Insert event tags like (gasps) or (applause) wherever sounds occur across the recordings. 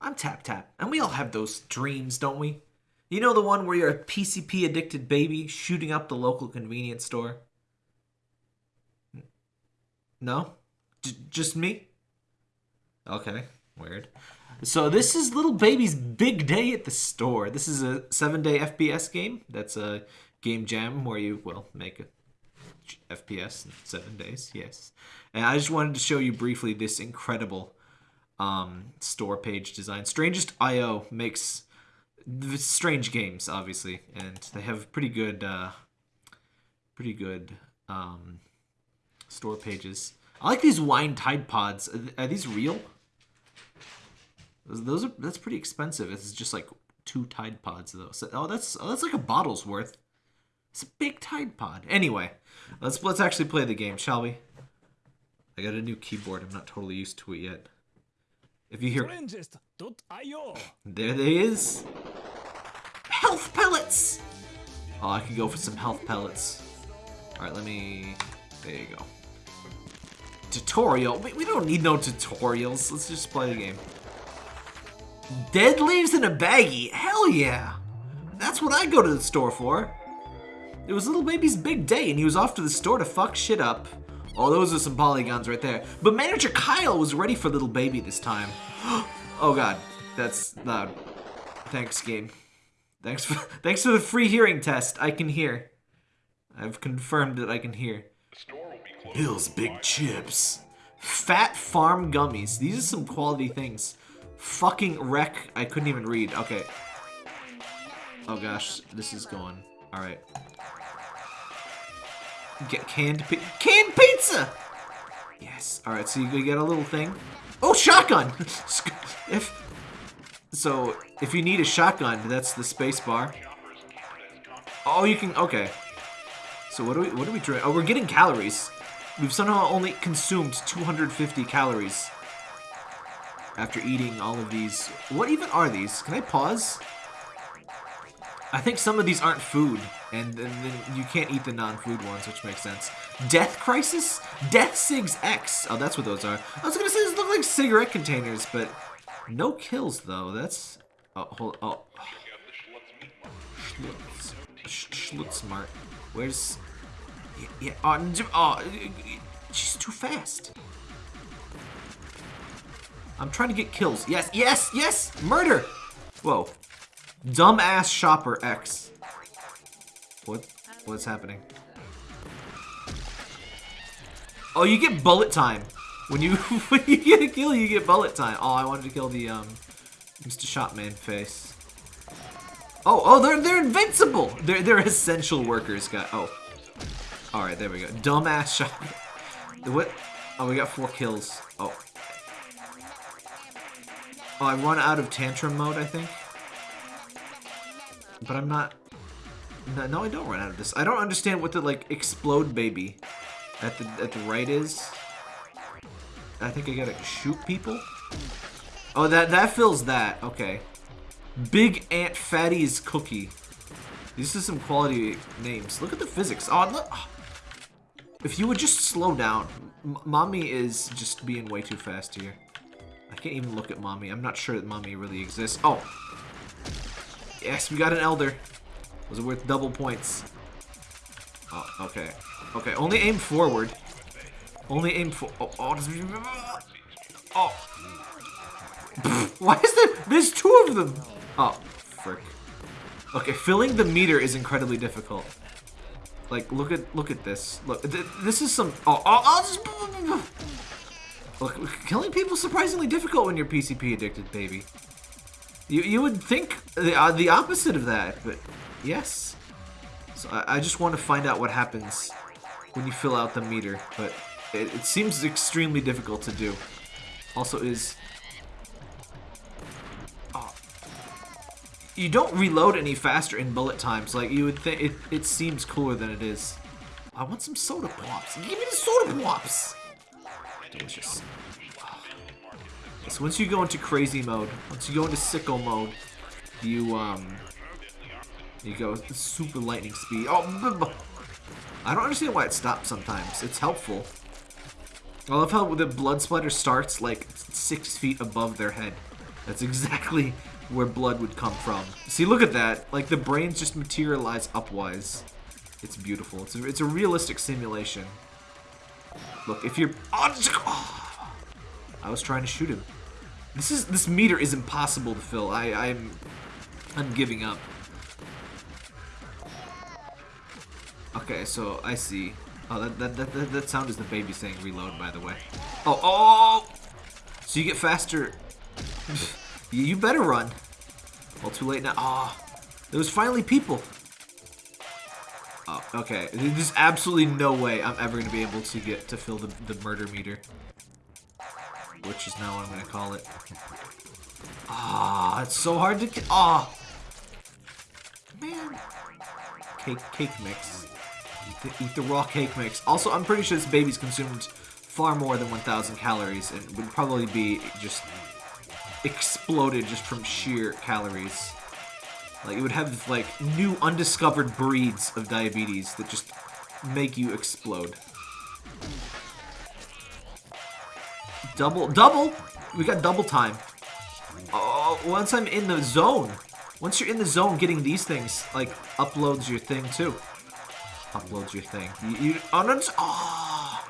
I'm Tap Tap, and we all have those dreams, don't we? You know the one where you're a PCP addicted baby shooting up the local convenience store? No? J- just me? Okay, weird. So this is little baby's big day at the store. This is a seven-day FPS game. That's a game jam where you will make a FPS in seven days. Yes, and I just wanted to show you briefly this incredible um, store page design. Strangest IO makes strange games, obviously, and they have pretty good, uh, pretty good um, store pages. I like these wine Tide Pods. Are, these real? Those are that's pretty expensive. It's just like two Tide Pods though. So, oh, that's oh, that's like a bottle's worth. It's a big Tide Pod. Anyway, let's let's actually play the game, shall we? I got a new keyboard. I'm not totally used to it yet. If you hear, there they is. Health pellets. Oh, I could go for some health pellets. All right, let me. There you go. Tutorial. We, we don't need no tutorials. Let's just play the game. Dead leaves in a baggie? Hell yeah! That's what I go to the store for. It was little baby's big day and he was off to the store to fuck shit up. Oh, those are some polygons right there. But manager Kyle was ready for little baby this time. (gasps) oh god, that's loud. Thanks, game. Thanks for, (laughs) thanks for the free hearing test. I can hear. I've confirmed that I can hear. Bill's Big Chips. Fat Farm Gummies. These are some quality things. Fucking wreck. I couldn't even read. Okay. Oh gosh, this is going. Alright. Get canned pi canned pizza! Yes. Alright, so you get a little thing. Oh, shotgun! (laughs) if So, if you need a shotgun, that's the space bar. Oh, you can... Okay. So what do we... What do we drink? Oh, we're getting calories. We've somehow only consumed 250 calories after eating all of these. What even are these? Can I pause? I think some of these aren't food, and, then you can't eat the non-food ones, which makes sense. Death Crisis? Death Sigs X. Oh, that's what those are. I was gonna say these look like cigarette containers, but no kills, though. That's... Oh, hold... Oh. Schlutz. smart. Where's... Yeah, yeah, oh, oh, she's too fast. I'm trying to get kills. Yes, yes, yes! Murder! Whoa. Dumbass Shopper X. What? What's happening? Oh, you get bullet time. When you (laughs) when you get a kill, you get bullet time. Oh, I wanted to kill the um Mr. Shopman face. Oh, oh, they're they're invincible. They're they're essential workers, guy. Oh, all right, there we go. Dumbass shop. What? Oh, we got four kills. Oh, Oh, I run out of tantrum mode, I think. But I'm not... No, no, I don't run out of this. I don't understand what the, like, explode baby at the, at the right is. I think I gotta shoot people? Oh, that, that fills that. Okay. Big Aunt Fatty's Cookie. These are some quality names. Look at the physics. Oh, look. If you would just slow down. M Mommy is just being way too fast here. I can't even look at mommy. I'm not sure that mommy really exists. Oh! Yes, we got an elder. Was it worth double points? Oh, okay. Okay, only aim forward. Only aim for- oh, oh, oh. Why is there- there's two of them! Oh, frick. Okay, filling the meter is incredibly difficult. Like, look at- look at this. Look, th this is some- oh, oh, oh Look, killing people surprisingly difficult when you're PCP addicted, baby. You, you would think the, uh, the opposite of that, but yes. So I, I, just want to find out what happens when you fill out the meter, but it, it seems extremely difficult to do. Also is... Oh, you don't reload any faster in bullet times. Like, you would think it, it seems cooler than it is. I want some soda pops. Give me the soda pops! delicious. So once you go into crazy mode, once you go into sicko mode, you um, you go super lightning speed. Oh, I don't understand why it stops sometimes. It's helpful. I love how the blood splatter starts like six feet above their head. That's (laughs) exactly where blood would come from. See, look at that. Like, the brains just materialize upwise. It's beautiful. It's a, it's a realistic simulation. Look, if you're... Oh, (sighs) I was trying to shoot him. This is this meter is impossible to fill. I, I'm I'm giving up. Okay, so I see. Oh, that, that, that, that, that sound is the baby saying reload, by the way. Oh, oh! So you get faster. you better run. Well, too late now. Ah, oh, there was finally people. Oh, okay. There's absolutely no way I'm ever to be able to get to fill the, the murder meter. Which is now what I'm going to call it. Ah, it's so hard to. Ah. Man. Cake, cake mix. Eat the, eat the raw cake mix. Also, I'm pretty sure this baby's consumed far more than 1,000 calories and would probably be just exploded just from sheer calories. Like, it would have, like, new undiscovered breeds of diabetes that just make you explode. Double, double! We got double time. Oh, once I'm in the zone. Once you're in the zone, getting these things, like, uploads your thing, too. Uploads your thing. You, you oh, no, oh.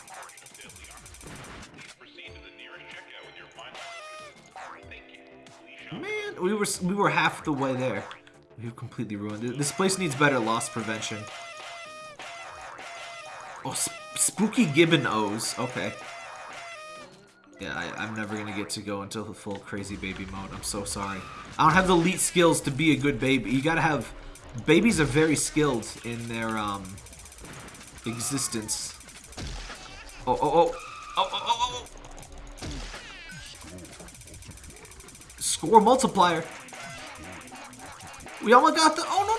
Man, we were we were half the way there. We've completely ruined it. This place needs better loss prevention. Oh, sp spooky gibbon O's. Okay. Yeah, I, am never gonna get to go until the full crazy baby mode. I'm so sorry. I don't have the elite skills to be a good baby. You gotta have... Babies are very skilled in their, um... Existence. Oh, oh, oh! Oh, oh, oh, oh! Score multiplier! We almost got the... Oh, no,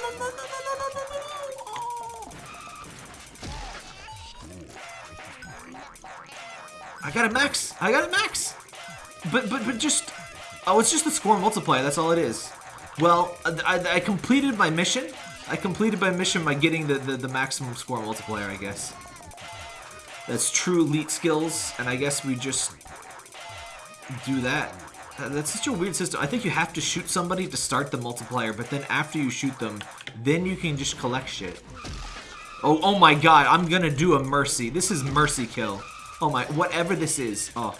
I got a max! I got a max! But, but, but just... Oh, it's just the score multiplier. That's all it is. Well, I, I completed my mission. I completed my mission by getting the, the, the maximum score multiplier, I guess. That's true elite skills, and I guess we just do that. That's such a weird system. I think you have to shoot somebody to start the multiplier, but then after you shoot them, then you can just collect shit. Oh, oh my god, I'm gonna do a mercy. This is mercy kill. Oh my, whatever this is. Oh.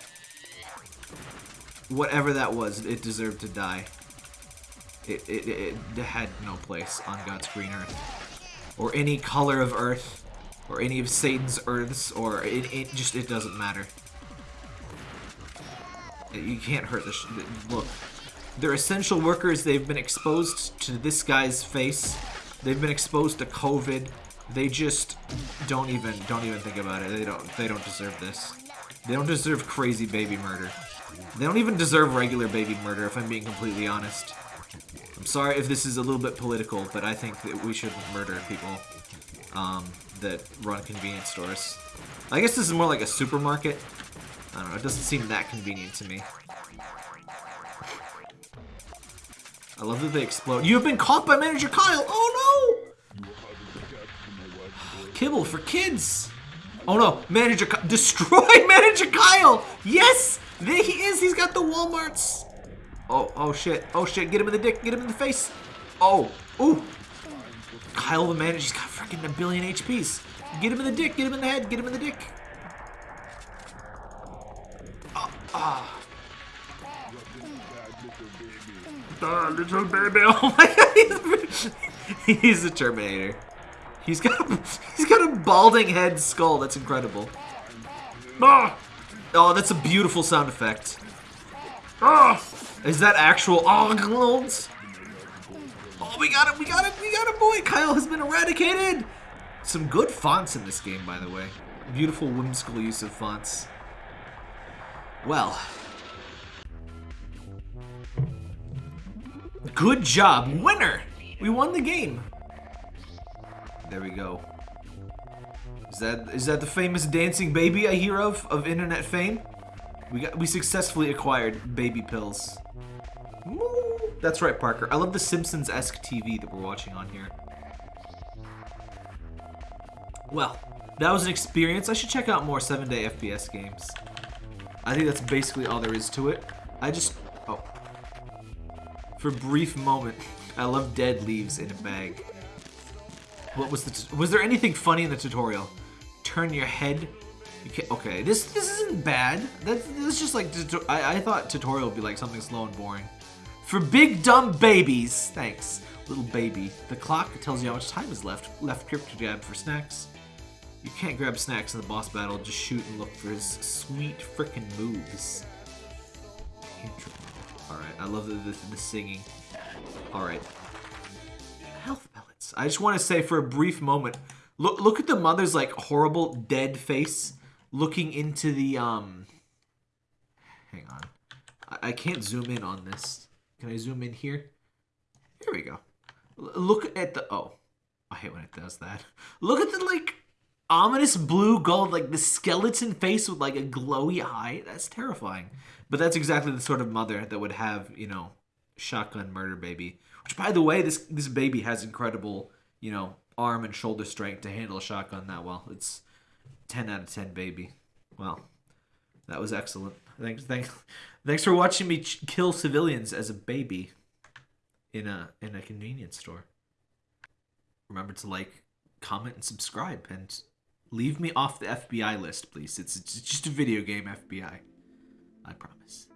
Whatever that was, it deserved to die. It, it, it, had no place on God's green earth. Or any color of earth. Or any of Satan's earths. Or it, it just, it doesn't matter. You can't hurt this. Look, they're essential workers. They've been exposed to this guy's face. They've been exposed to COVID. They just don't even don't even think about it. They don't they don't deserve this. They don't deserve crazy baby murder. They don't even deserve regular baby murder, if I'm being completely honest. I'm sorry if this is a little bit political, but I think that we shouldn't murder people um, that run convenience stores. I guess this is more like a supermarket. I don't know, it doesn't seem that convenient to me. I love that they explode. You have been caught by Manager Kyle! Oh no! Kibble for kids! Oh no, Manager. Destroy (laughs) Manager Kyle! Yes! There he is! He's got the Walmarts! Oh, oh shit. Oh shit, get him in the dick, get him in the face! Oh, ooh! Kyle the Manager, he's got freaking a billion HPs. Get him in the dick, get him in the head, get him in the dick. Ah. Oh, little baby. (laughs) Oh my god, he's a (laughs) Terminator. He's got a, (laughs) he's got a balding head skull. That's incredible. Ah. Oh, that's a beautiful sound effect. Ah. Is that actual Oglones? Oh, we got it, we got it, we got it, boy. Kyle has been eradicated. Some good fonts in this game, by the way. Beautiful, whimsical use of fonts. Well. Good job. Winner! We won the game. There we go. Is that is that the famous dancing baby I hear of of internet fame? We got we successfully acquired baby pills. That's right, Parker. I love the Simpsons-esque TV that we're watching on here. Well, that was an experience. I should check out more 7-day FPS games. I think that's basically all there is to it. I just... Oh. For a brief moment, I love dead leaves in a bag. What was the? Was there anything funny in the tutorial? Turn your head. You okay, this this isn't bad. That's this is just like I I thought tutorial would be like something slow and boring. For big dumb babies, thanks, little baby. The clock tells you how much time is left. Left grip to grab for snacks. You can't grab snacks in the boss battle. Just shoot and look for his sweet frickin' moves. Alright, I love the, the, the singing. Alright. Health I just want to say for a brief moment, look look at the mother's like horrible dead face looking into the um hang on. I, I can't zoom in on this. Can I zoom in here? Here we go. L look at the oh. I hate when it does that. Look at the like ominous blue gold, like the skeleton face with like a glowy eye. That's terrifying. But that's exactly the sort of mother that would have, you know, shotgun murder baby. Which, by the way, this this baby has incredible, you know, arm and shoulder strength to handle a shotgun that well. It's 10 out of 10 baby. Well, that was excellent. Thanks, thanks, thanks for watching me kill civilians as a baby in a in a convenience store. Remember to like, comment, and subscribe, and leave me off the FBI list, please. It's, it's just a video game FBI. I promise.